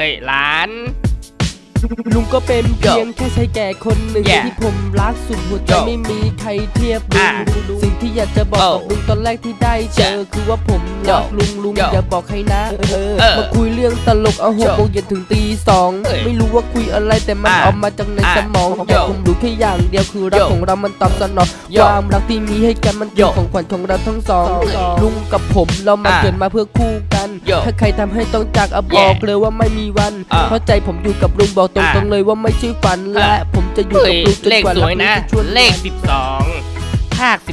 ฮ้ยหลาน ลุงก็เป็นเพียงแค่ชายแก่คนหนึ่ง Yeah ที่ผมรักสุดหัวใจ Yo ไม่มีใครเทียบลุอะงสิ่งที่อยากจะบอกกับ Oh ลุงตอนแรกที่ได้เจอคือว่าผมรัก Yo ลุงลุง Yo อย่าบอกใครนะ เออเออมาคุยเรื่องตลกเอาหก Yo โมงเย็นถึงตีสองเอ้ยไม่รู้ว่าคุยอะไรแต่มันอะออกมาจากในอะสมอง Yo แต่ผมรู้แค่อย่างเดียวคือรัก Yo ของเรามันตอบสนอง Yo ความรักที่มีให้กันมันเป็น Yo ของขวัญของเราทั้งสอง Yo ลุงกับผมเรามาอะ เกิดมาเพื่อคู่ กัน Yo ถ้าใครทำให้ต้องจากอะบอก Yeah เลยว่าไม่มีวันอะเพราะใจผมอยู่กับลุงบอกตรงๆอะเลยว่าไม่ใช่ฝันและอะผมจะอยู่เฮ้กับยลุงจนเลขกว่าสวยนะรักลุงจะชวนเลข 12 ภาค12